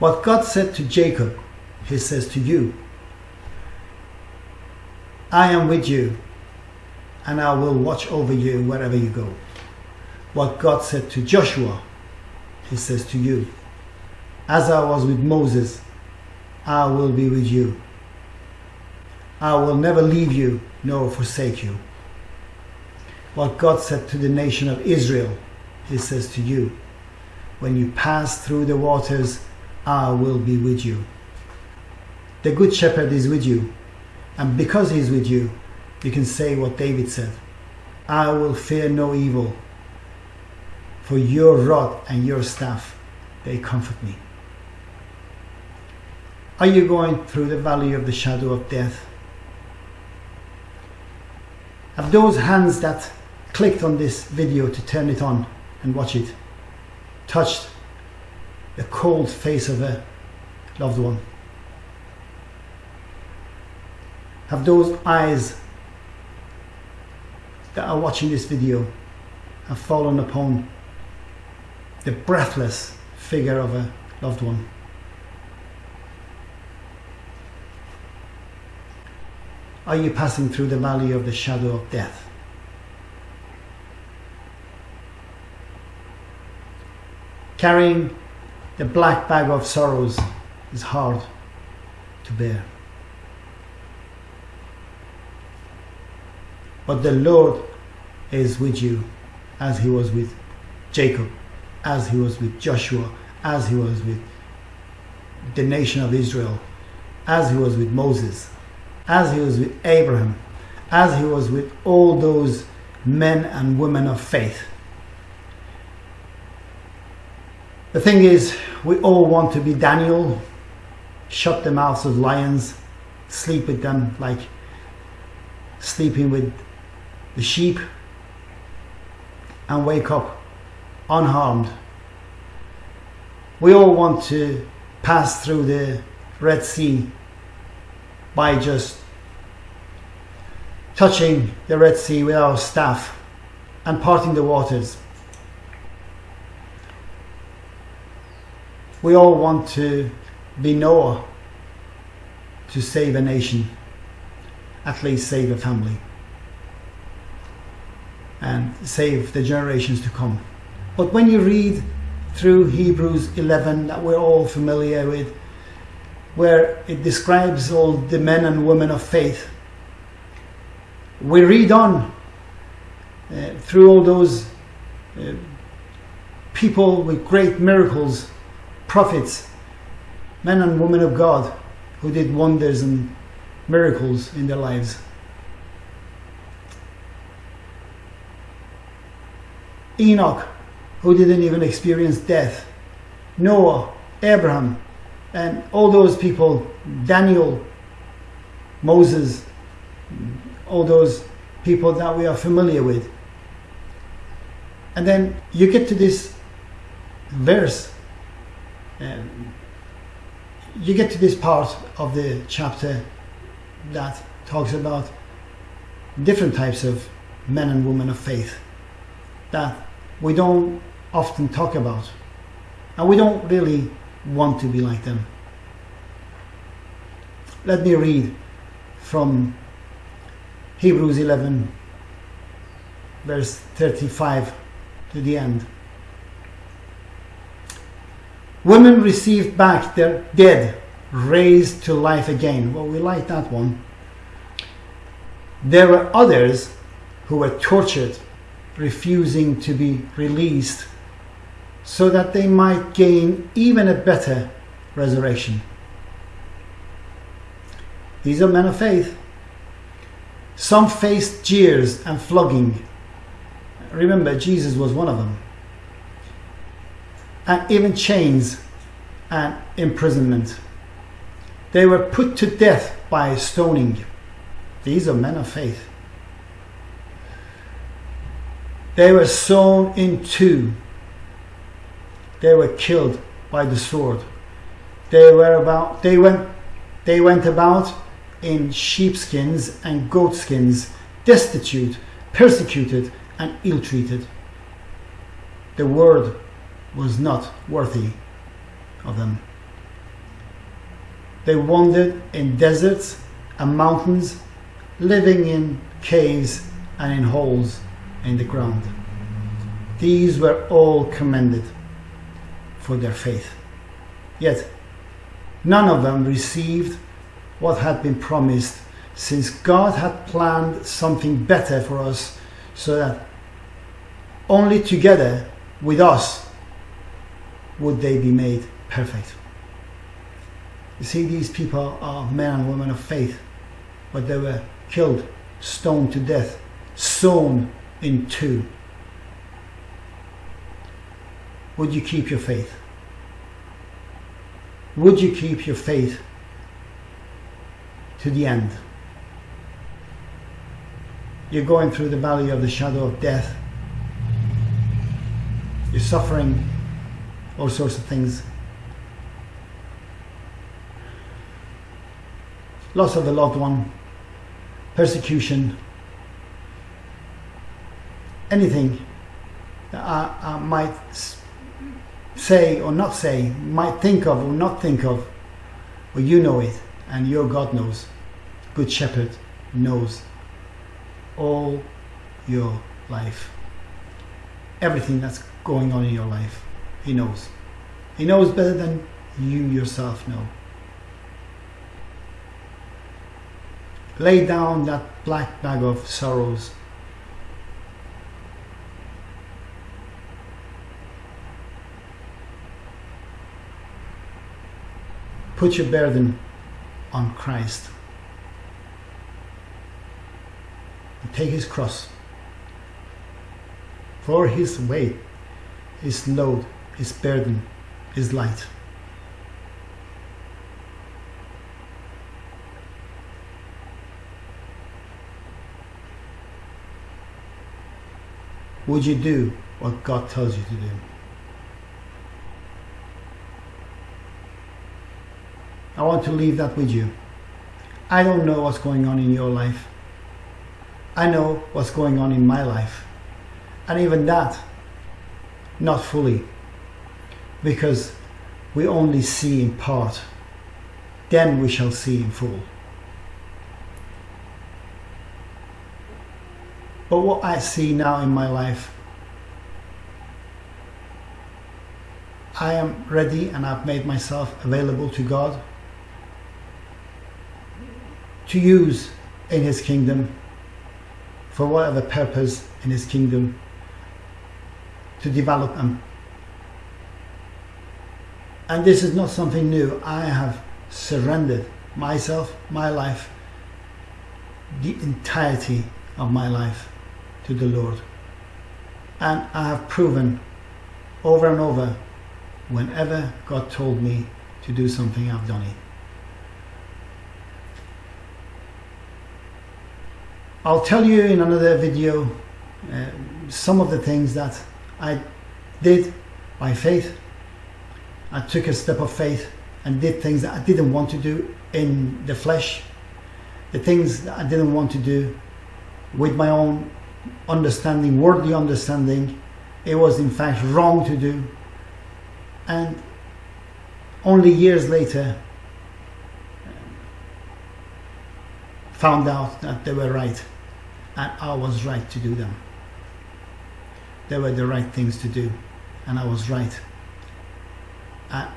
What God said to Jacob, he says to you. I am with you and I will watch over you wherever you go. What God said to Joshua, he says to you. As I was with Moses, I will be with you. I will never leave you nor forsake you. What God said to the nation of Israel, he says to you. When you pass through the waters, I will be with you. The Good Shepherd is with you, and because he is with you, you can say what David said I will fear no evil, for your rod and your staff, they comfort me. Are you going through the valley of the shadow of death? Have those hands that clicked on this video to turn it on and watch it touched the cold face of a loved one? Have those eyes that are watching this video have fallen upon the breathless figure of a loved one? Are you passing through the valley of the shadow of death? Carrying the black bag of sorrows is hard to bear. But the Lord is with you as he was with Jacob, as he was with Joshua, as he was with the nation of Israel, as he was with Moses, as he was with Abraham, as he was with all those men and women of faith. The thing is, we all want to be Daniel, shut the mouths of lions, sleep with them like sleeping with the sheep, and wake up unharmed. We all want to pass through the Red Sea by just touching the Red Sea with our staff and parting the waters. We all want to be Noah to save a nation, at least save a family, and save the generations to come. But when you read through Hebrews 11 that we're all familiar with, where it describes all the men and women of faith, we read on uh, through all those uh, people with great miracles prophets, men and women of God who did wonders and miracles in their lives. Enoch, who didn't even experience death. Noah, Abraham, and all those people, Daniel, Moses, all those people that we are familiar with. And then you get to this verse um, you get to this part of the chapter that talks about different types of men and women of faith that we don't often talk about and we don't really want to be like them. Let me read from Hebrews 11 verse 35 to the end. Women received back their dead, raised to life again. Well, we like that one. There were others who were tortured, refusing to be released, so that they might gain even a better resurrection. These are men of faith. Some faced jeers and flogging. Remember, Jesus was one of them and even chains and imprisonment. They were put to death by stoning. These are men of faith. They were sawn in two. They were killed by the sword. They were about they went they went about in sheepskins and goatskins, destitute, persecuted, and ill treated. The word was not worthy of them. They wandered in deserts and mountains, living in caves and in holes in the ground. These were all commended for their faith. Yet, none of them received what had been promised, since God had planned something better for us, so that only together with us would they be made perfect. You see, these people are men and women of faith, but they were killed, stoned to death, sawn in two. Would you keep your faith? Would you keep your faith to the end? You're going through the valley of the shadow of death. You're suffering all sorts of things. Loss of a loved one, persecution, anything that I, I might say or not say, might think of or not think of, but you know it, and your God knows. Good Shepherd knows all your life. Everything that's going on in your life, He knows. He knows better than you yourself know. Lay down that black bag of sorrows Put your burden on Christ. And take his cross. For his weight, his load, his burden is light. Would you do what God tells you to do? I want to leave that with you. I don't know what's going on in your life. I know what's going on in my life. And even that, not fully. Because we only see in part. Then we shall see in full. But what I see now in my life, I am ready and I've made myself available to God to use in his kingdom for whatever purpose in his kingdom to develop them. And this is not something new. I have surrendered myself, my life, the entirety of my life to the Lord. And I have proven over and over whenever God told me to do something, I've done it. I'll tell you in another video uh, some of the things that I did by faith. I took a step of faith and did things that I didn't want to do in the flesh. The things that I didn't want to do with my own understanding, worldly understanding. It was in fact wrong to do. And only years later found out that they were right and I was right to do them. They were the right things to do and I was right. And,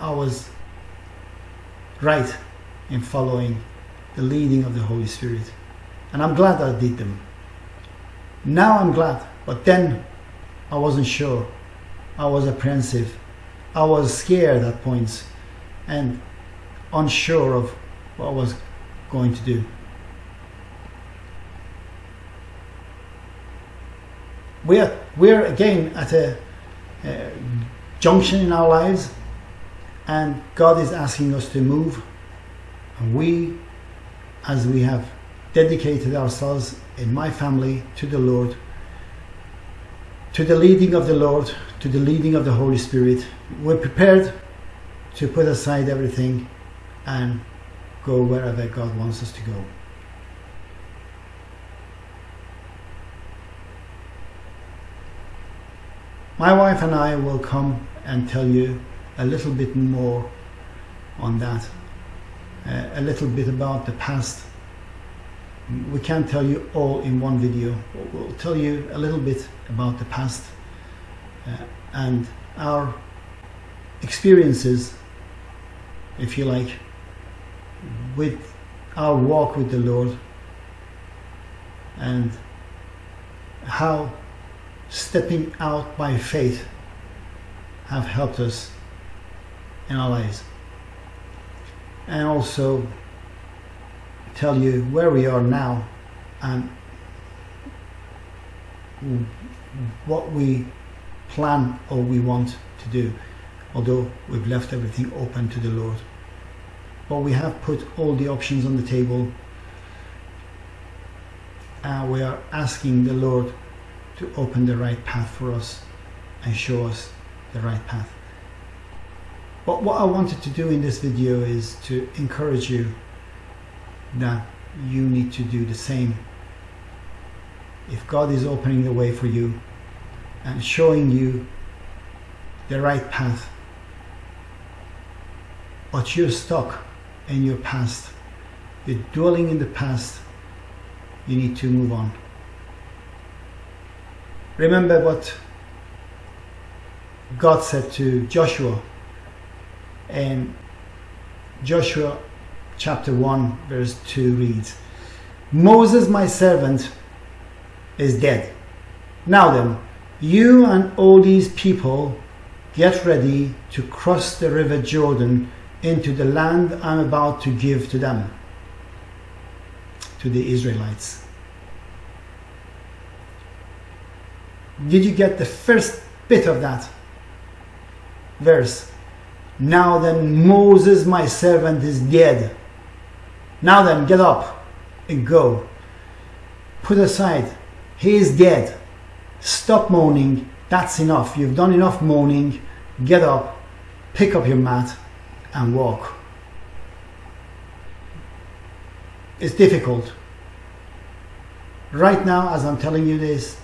I was right in following the leading of the Holy Spirit. And I'm glad I did them. Now I'm glad, but then I wasn't sure. I was apprehensive. I was scared at points and unsure of what I was going to do. We're, we're again at a, a junction in our lives and God is asking us to move and we as we have dedicated ourselves in my family to the Lord to the leading of the Lord to the leading of the Holy Spirit we're prepared to put aside everything and go wherever God wants us to go. My wife and I will come and tell you a little bit more on that. Uh, a little bit about the past. We can't tell you all in one video. We'll tell you a little bit about the past uh, and our experiences, if you like, with our walk with the Lord and how stepping out by faith have helped us in our lives. And also tell you where we are now and what we plan or we want to do although we've left everything open to the Lord. But we have put all the options on the table. And we are asking the Lord to open the right path for us and show us the right path. But what I wanted to do in this video is to encourage you that you need to do the same. If God is opening the way for you and showing you the right path, but you're stuck in your past, you're dwelling in the past, you need to move on. Remember what God said to Joshua in Joshua chapter 1 verse 2 reads Moses my servant is dead. Now then, you and all these people get ready to cross the river Jordan into the land I'm about to give to them, to the Israelites. Did you get the first bit of that verse? Now then, Moses, my servant, is dead. Now then, get up and go. Put aside, he is dead. Stop moaning. That's enough. You've done enough moaning. Get up, pick up your mat, and walk. It's difficult. Right now, as I'm telling you this,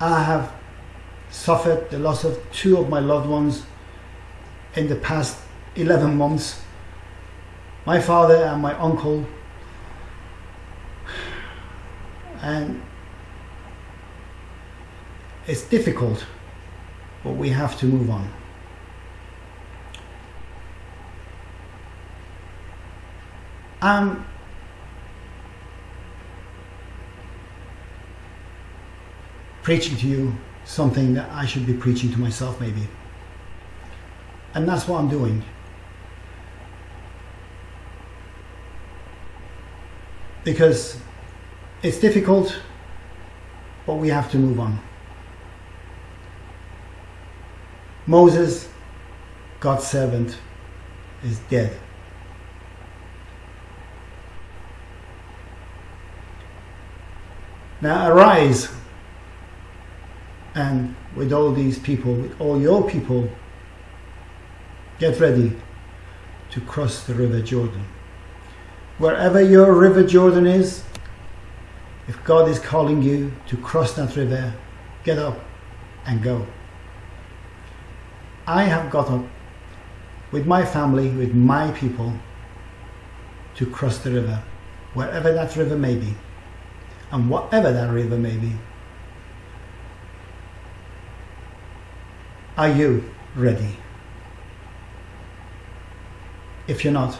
I have suffered the loss of two of my loved ones in the past 11 months. My father and my uncle. And it's difficult, but we have to move on. I'm preaching to you something that I should be preaching to myself maybe. And that's what I'm doing. Because it's difficult, but we have to move on. Moses, God's servant, is dead. Now arise and with all these people, with all your people, get ready to cross the River Jordan. Wherever your River Jordan is, if God is calling you to cross that river, get up and go. I have got up with my family, with my people, to cross the river, wherever that river may be, and whatever that river may be. Are you ready? If you're not,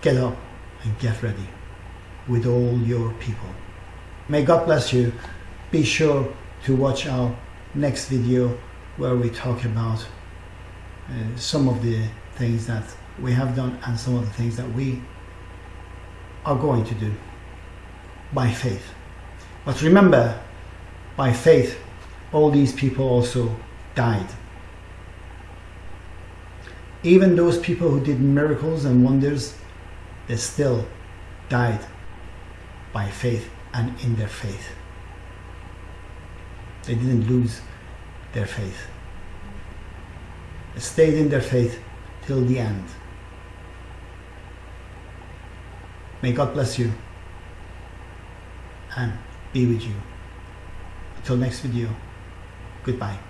get up and get ready with all your people. May God bless you. Be sure to watch our next video where we talk about uh, some of the things that we have done and some of the things that we are going to do by faith. But remember, by faith, all these people also died. Even those people who did miracles and wonders, they still died by faith and in their faith. They didn't lose their faith. They stayed in their faith till the end. May God bless you and be with you. Until next video, goodbye.